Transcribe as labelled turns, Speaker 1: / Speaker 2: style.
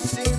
Speaker 1: to see